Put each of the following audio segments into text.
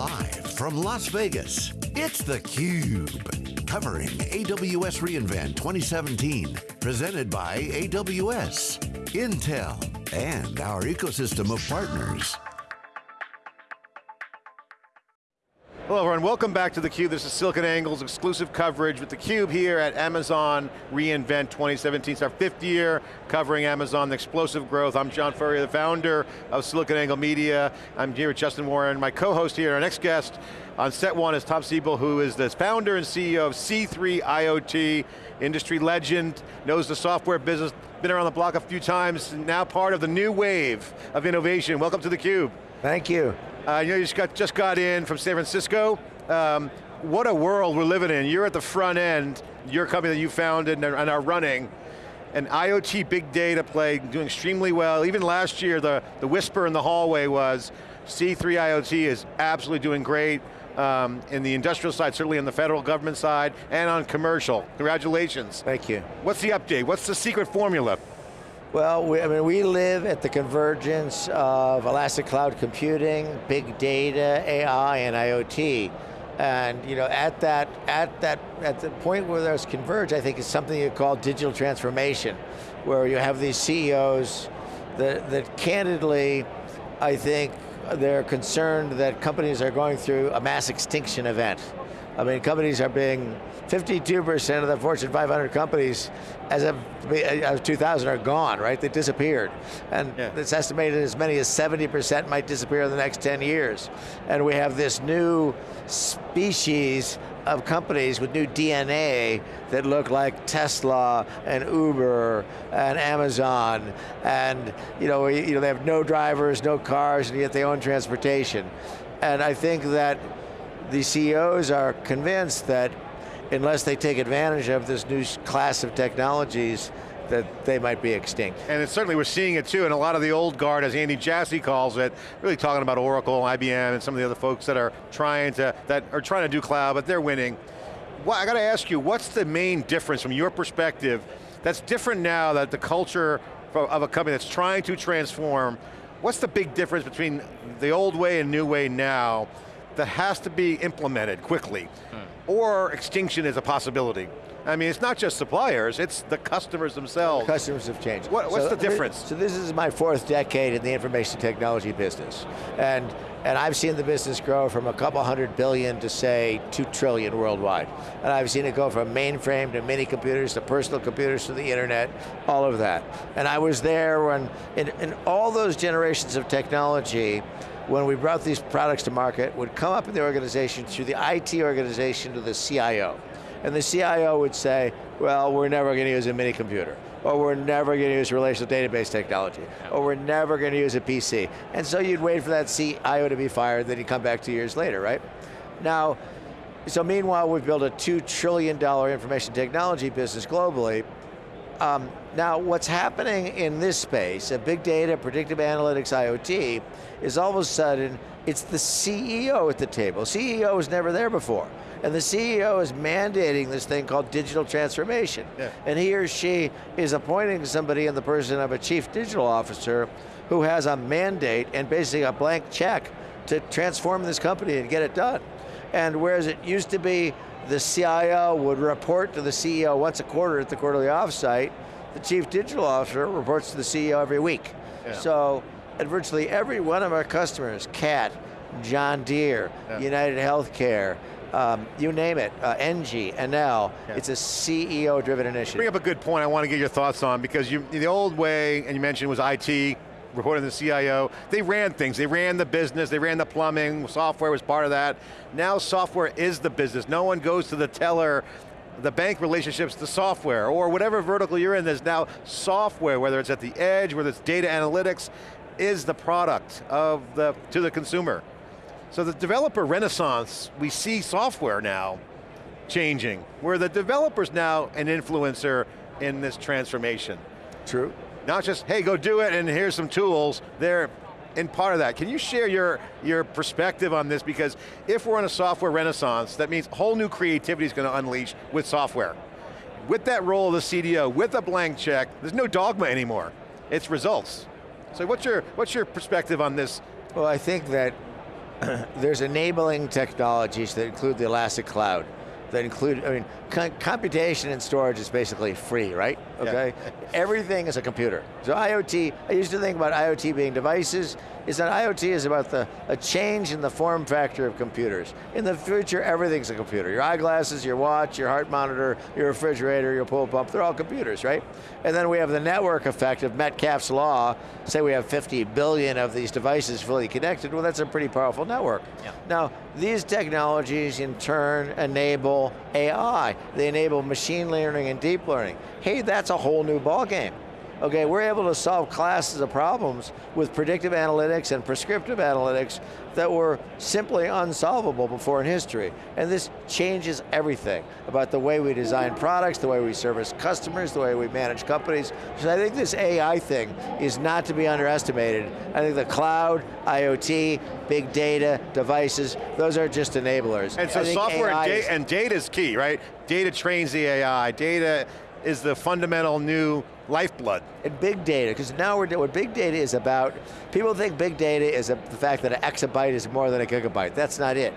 Live from Las Vegas, it's theCUBE. Covering AWS reInvent 2017. Presented by AWS, Intel, and our ecosystem of partners. Hello everyone, welcome back to theCUBE. This is SiliconANGLE's exclusive coverage with theCUBE here at Amazon reInvent 2017. It's our fifth year covering Amazon, the explosive growth. I'm John Furrier, the founder of SiliconANGLE Media. I'm here with Justin Warren, my co-host here. Our next guest on set one is Tom Siebel, who is the founder and CEO of C3 IoT, industry legend, knows the software business, been around the block a few times, now part of the new wave of innovation. Welcome to theCUBE. Thank you. Uh, you know, you just got, just got in from San Francisco. Um, what a world we're living in. You're at the front end, your company that you founded and are running, an IoT big data play, doing extremely well. Even last year, the, the whisper in the hallway was, C3 IoT is absolutely doing great um, in the industrial side, certainly on the federal government side, and on commercial. Congratulations. Thank you. What's the update? What's the secret formula? Well, we, I mean, we live at the convergence of elastic cloud computing, big data, AI, and IoT. And you know, at that, at that, at the point where those converge, I think is something you call digital transformation, where you have these CEOs that, that candidly, I think, they're concerned that companies are going through a mass extinction event. I mean, companies are being 52% of the Fortune 500 companies as of, as 2000 are gone, right? They disappeared. And yeah. it's estimated as many as 70% might disappear in the next 10 years. And we have this new species of companies with new DNA that look like Tesla and Uber and Amazon and you know, you know, they have no drivers, no cars, and yet they own transportation. And I think that the CEOs are convinced that unless they take advantage of this new class of technologies, that they might be extinct. And certainly we're seeing it too, and a lot of the old guard, as Andy Jassy calls it, really talking about Oracle, IBM, and some of the other folks that are trying to, that are trying to do cloud, but they're winning. Well, I got to ask you, what's the main difference from your perspective that's different now that the culture of a company that's trying to transform, what's the big difference between the old way and new way now that has to be implemented quickly? Hmm or extinction is a possibility. I mean, it's not just suppliers, it's the customers themselves. The customers have changed. What, what's so, the difference? So this is my fourth decade in the information technology business. And, and I've seen the business grow from a couple hundred billion to say two trillion worldwide. And I've seen it go from mainframe to mini computers to personal computers to the internet, all of that. And I was there when, in, in all those generations of technology, when we brought these products to market, would come up in the organization through the IT organization to the CIO. And the CIO would say, well, we're never going to use a mini computer, or we're never going to use relational database technology, or we're never going to use a PC. And so you'd wait for that CIO to be fired, then you'd come back two years later, right? Now, so meanwhile, we've built a $2 trillion information technology business globally, um, now, what's happening in this space, a big data, predictive analytics, IoT, is all of a sudden, it's the CEO at the table. CEO was never there before. And the CEO is mandating this thing called digital transformation. Yeah. And he or she is appointing somebody in the person of a chief digital officer who has a mandate and basically a blank check to transform this company and get it done. And whereas it used to be the CIO would report to the CEO once a quarter at the quarterly offsite. The chief digital officer reports to the CEO every week. Yeah. So, at virtually every one of our customers, CAT, John Deere, yeah. United Healthcare, um, you name it, uh, NG, Enel, yeah. it's a CEO-driven initiative. Bring up a good point I want to get your thoughts on, because you, the old way, and you mentioned was IT, reporting to the CIO, they ran things, they ran the business, they ran the plumbing, software was part of that. Now software is the business. No one goes to the teller, the bank relationships the software, or whatever vertical you're in, there's now software, whether it's at the edge, whether it's data analytics, is the product of the, to the consumer. So the developer renaissance, we see software now changing, where the developer's now an influencer in this transformation. True. Not just, hey, go do it and here's some tools. They're in part of that. Can you share your, your perspective on this? Because if we're in a software renaissance, that means whole new creativity is going to unleash with software. With that role of the CDO, with a blank check, there's no dogma anymore. It's results. So what's your, what's your perspective on this? Well, I think that there's enabling technologies that include the Elastic Cloud, that include, I mean, computation and storage is basically free, right? Okay, yeah. everything is a computer. So IoT, I used to think about IoT being devices, is that IoT is about the, a change in the form factor of computers. In the future, everything's a computer. Your eyeglasses, your watch, your heart monitor, your refrigerator, your pool pump, they're all computers, right? And then we have the network effect of Metcalfe's law, say we have 50 billion of these devices fully connected, well that's a pretty powerful network. Yeah. Now, these technologies in turn enable AI. They enable machine learning and deep learning. Hey, that's a whole new ballgame. Okay, we're able to solve classes of problems with predictive analytics and prescriptive analytics that were simply unsolvable before in history. And this changes everything about the way we design products, the way we service customers, the way we manage companies. So I think this AI thing is not to be underestimated. I think the cloud, IoT, big data, devices, those are just enablers. And so software and, da and data is key, right? Data trains the AI, data is the fundamental new lifeblood. And big data, because now we're what big data is about, people think big data is a, the fact that an exabyte is more than a gigabyte. That's not it.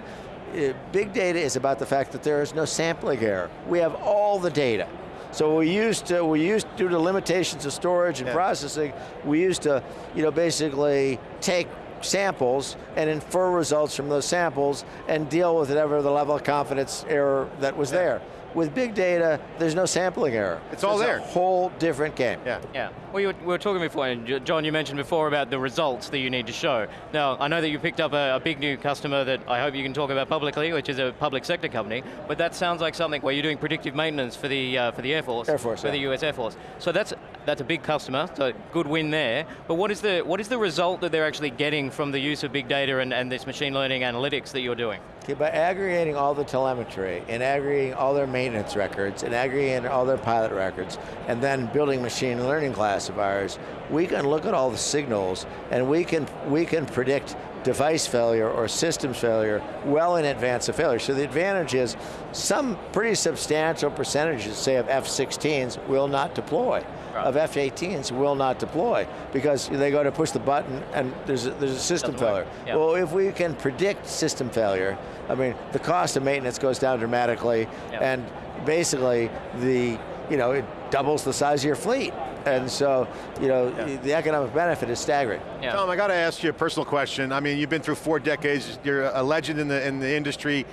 Uh, big data is about the fact that there is no sampling error. We have all the data. So we used to, we used, due to limitations of storage and yeah. processing, we used to, you know, basically take samples and infer results from those samples and deal with whatever the level of confidence error that was yeah. there. With big data, there's no sampling error. It's all there. a whole different game. Yeah. Yeah. Well, were, we were talking before, and John, you mentioned before about the results that you need to show. Now, I know that you picked up a, a big new customer that I hope you can talk about publicly, which is a public sector company, but that sounds like something where you're doing predictive maintenance for the uh, for the Air Force. Air Force, For yeah. the US Air Force. So that's that's a big customer, so good win there. But what is the what is the result that they're actually getting from the use of big data and, and this machine learning analytics that you're doing? Okay, by aggregating all the telemetry and aggregating all their maintenance records and aggregating all their pilot records and then building machine learning classifiers, we can look at all the signals and we can, we can predict device failure or systems failure well in advance of failure. So the advantage is some pretty substantial percentages, say of F-16s, will not deploy. Right. Of F-18s will not deploy because they go to push the button and there's a, there's a system failure. Yep. Well, if we can predict system failure, I mean, the cost of maintenance goes down dramatically yep. and basically the, you know, it doubles the size of your fleet. And so, you know, yeah. the economic benefit is staggering. Yeah. Tom, I got to ask you a personal question. I mean, you've been through four decades, you're a legend in the, in the industry.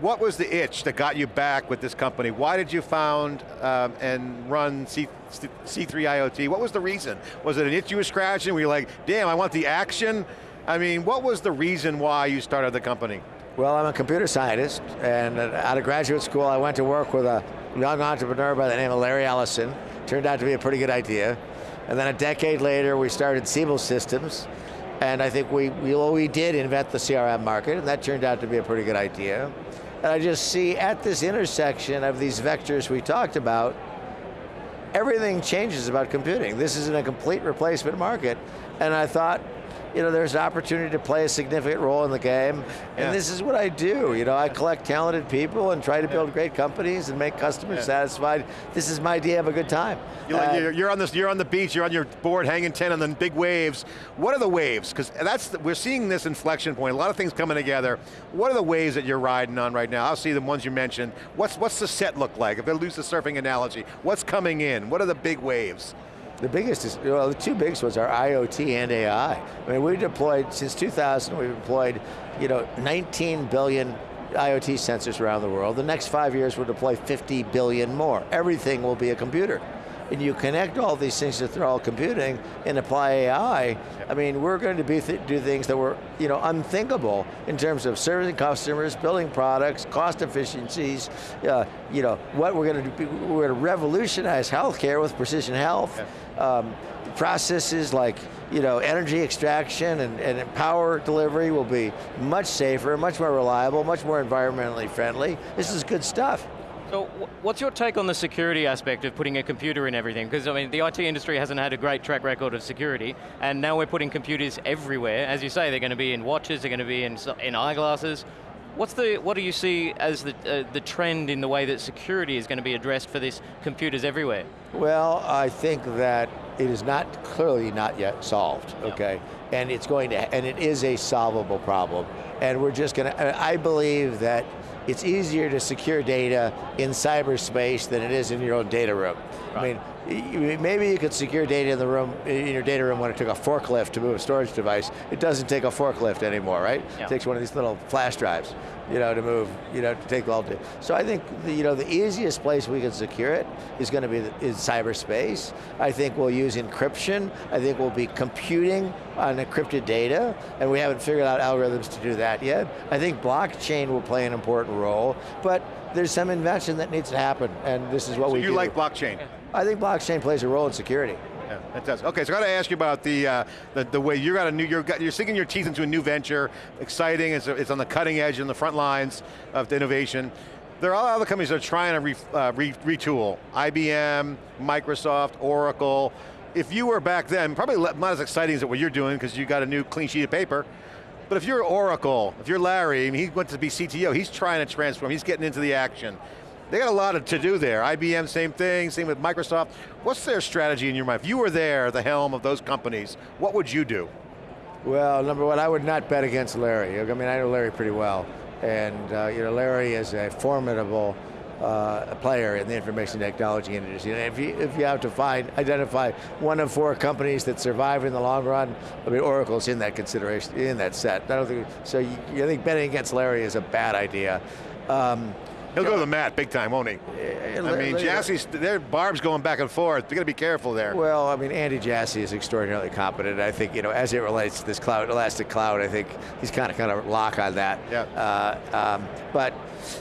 What was the itch that got you back with this company? Why did you found um, and run C, C3 IoT? What was the reason? Was it an itch you were scratching? Were you like, damn, I want the action? I mean, what was the reason why you started the company? Well, I'm a computer scientist, and out of graduate school, I went to work with a young entrepreneur by the name of Larry Ellison, Turned out to be a pretty good idea. And then a decade later, we started Siebel Systems, and I think we, we, well, we did invent the CRM market, and that turned out to be a pretty good idea. And I just see at this intersection of these vectors we talked about, everything changes about computing. This isn't a complete replacement market, and I thought, you know, there's an opportunity to play a significant role in the game, and this is what I do. You know, I collect talented people and try to build yeah. great companies and make customers yeah. satisfied. This is my idea of a good time. You're, uh, you're, you're, on this, you're on the beach, you're on your board hanging 10 on the big waves. What are the waves? Because that's, the, we're seeing this inflection point, a lot of things coming together. What are the waves that you're riding on right now? I'll see the ones you mentioned. What's, what's the set look like? If I lose the surfing analogy, what's coming in? What are the big waves? The biggest is, well, the two biggest ones are IoT and AI. I mean, we deployed, since 2000, we've deployed, you know, 19 billion IoT sensors around the world. The next five years we'll deploy 50 billion more. Everything will be a computer and you connect all these things to all computing and apply AI, I mean, we're going to be th do things that were you know, unthinkable in terms of serving customers, building products, cost efficiencies, uh, you know, what we're going to do, we're going to revolutionize healthcare with precision health. Um, processes like you know, energy extraction and, and power delivery will be much safer, much more reliable, much more environmentally friendly. This is good stuff. So what's your take on the security aspect of putting a computer in everything? Because I mean, the IT industry hasn't had a great track record of security, and now we're putting computers everywhere. As you say, they're going to be in watches, they're going to be in, in eyeglasses. What's the, what do you see as the, uh, the trend in the way that security is going to be addressed for this computers everywhere? Well, I think that it is not, clearly not yet solved, okay? and it's going to, and it is a solvable problem. And we're just going to, I believe that it's easier to secure data in cyberspace than it is in your own data room. Right. I mean, maybe you could secure data in the room, in your data room when it took a forklift to move a storage device. It doesn't take a forklift anymore, right? Yeah. It takes one of these little flash drives you know, to move, you know, to take all day. So I think, the, you know, the easiest place we can secure it is going to be in cyberspace. I think we'll use encryption. I think we'll be computing on encrypted data, and we haven't figured out algorithms to do that yet. I think blockchain will play an important role, but there's some invention that needs to happen, and this is what so we you do. you like blockchain? I think blockchain plays a role in security. Yeah, it does. Okay, so I got to ask you about the, uh, the, the way you got a new you're you're sinking your teeth into a new venture, exciting. It's, it's on the cutting edge, in the front lines of the innovation. There are other companies that are trying to re, uh, re, retool. IBM, Microsoft, Oracle. If you were back then, probably not as exciting as what you're doing because you got a new clean sheet of paper. But if you're Oracle, if you're Larry, I mean, he went to be CTO, he's trying to transform, he's getting into the action. They got a lot of to do there. IBM, same thing, same with Microsoft. What's their strategy in your mind? If you were there, the helm of those companies, what would you do? Well, number one, I would not bet against Larry. I mean, I know Larry pretty well. And uh, you know, Larry is a formidable uh, player in the information technology industry. And if you, if you have to find, identify one of four companies that survive in the long run, I mean, Oracle's in that consideration, in that set. I don't think, so you, think betting against Larry is a bad idea. Um, He'll go to the mat big time, won't he? I mean, Jassy's, their Barb's going back and forth. You got to be careful there. Well, I mean, Andy Jassy is extraordinarily competent. I think, you know, as it relates to this cloud, elastic cloud, I think he's kind of kind of lock on that. Yeah. Uh, um, but,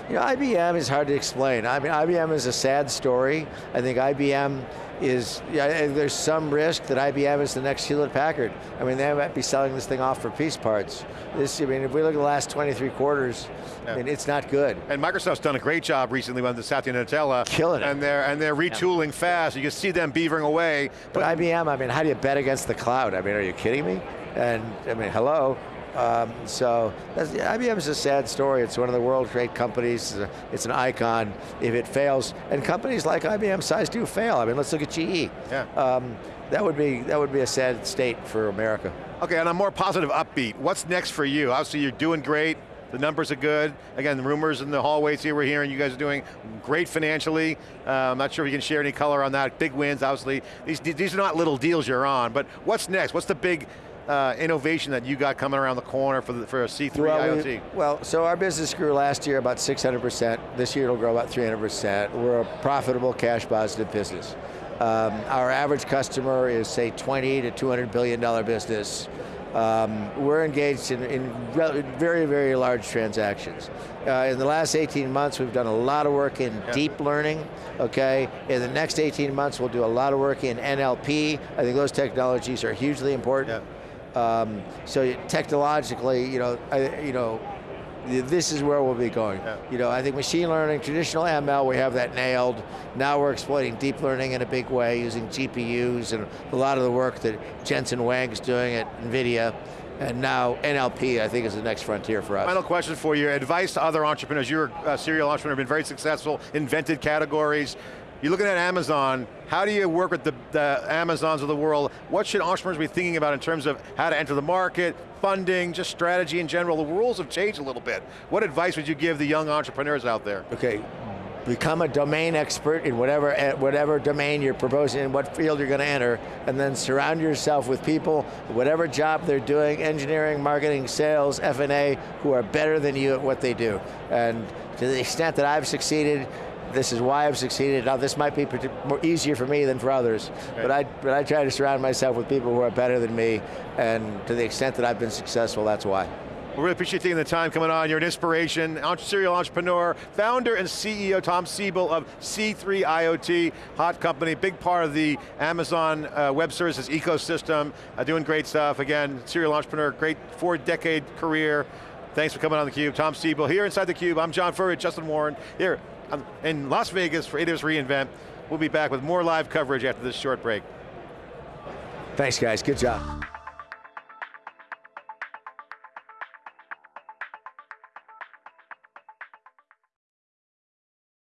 you know, IBM is hard to explain. I mean, IBM is a sad story. I think IBM is, yeah, eh, there's some risk that IBM is the next Hewlett Packard. I mean, they might be selling this thing off for piece parts. This, I mean, if we look at the last 23 quarters, yeah. I mean, it's not good. And Microsoft's done a great job recently with the Satya Nadella. Killing it. And they're, and they're retooling yeah. fast. You can see them beavering away. But, but IBM, I mean, how do you bet against the cloud? I mean, are you kidding me? And, I mean, hello, um, so IBM is a sad story. It's one of the world's great companies. It's an icon. If it fails, and companies like IBM size do fail. I mean, let's look at GE. Yeah. Um, that would be that would be a sad state for America. Okay, on a more positive upbeat, what's next for you? Obviously, you're doing great. The numbers are good. Again, the rumors in the hallways here, we're hearing you guys are doing great financially. Uh, I'm not sure if you can share any color on that. Big wins, obviously. These, these are not little deals you're on, but what's next? What's the big uh, innovation that you got coming around the corner for, the, for a C3 well, IoT? We, well, so our business grew last year about 600%. This year it'll grow about 300%. We're a profitable, cash positive business. Um, our average customer is say 20 to 200 billion dollar business. Um, we're engaged in, in, very, very large transactions. Uh, in the last 18 months, we've done a lot of work in yeah. deep learning, okay? In the next 18 months, we'll do a lot of work in NLP. I think those technologies are hugely important. Yeah. Um, so technologically, you know, I, you know, this is where we'll be going. Yeah. You know, I think machine learning, traditional ML, we have that nailed. Now we're exploiting deep learning in a big way using GPUs and a lot of the work that Jensen Huang is doing at NVIDIA. And now NLP, I think, is the next frontier for us. Final question for you. Advice to other entrepreneurs. You're a serial entrepreneur, been very successful, invented categories. You're looking at Amazon, how do you work with the, the, Amazons of the world? What should entrepreneurs be thinking about in terms of how to enter the market, funding, just strategy in general? The rules have changed a little bit. What advice would you give the young entrepreneurs out there? Okay, become a domain expert in whatever eh, whatever domain you're proposing, in what field you're going to enter, and then surround yourself with people, whatever job they're doing, engineering, marketing, sales, F&A, who are better than you at what they do. And to the extent that I've succeeded, this is why I've succeeded. Now this might be more easier for me than for others, okay. but I but I try to surround myself with people who are better than me, and to the extent that I've been successful, that's why. We really appreciate taking the time coming on. You're an inspiration, serial entrepreneur, founder and CEO Tom Siebel of C3 IoT, hot company, big part of the Amazon uh, Web Services ecosystem, uh, doing great stuff. Again, serial entrepreneur, great four decade career. Thanks for coming on theCUBE. Tom Siebel here inside theCUBE. I'm John Furrier, Justin Warren, here Um, in Las Vegas for AWS reInvent. We'll be back with more live coverage after this short break. Thanks guys, good job.